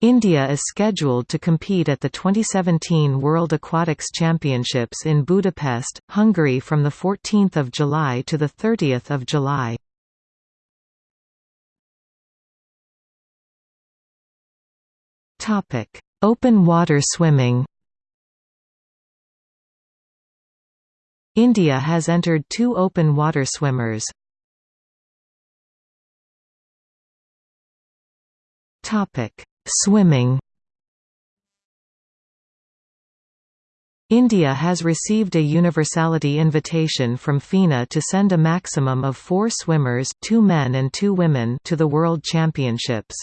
India is scheduled to compete at the 2017 World Aquatics Championships in Budapest, Hungary from 14 July to 30 July. Open water swimming India has entered two open water swimmers. Topic Swimming India has received a universality invitation from FINA to send a maximum of four swimmers two men and two women to the World Championships.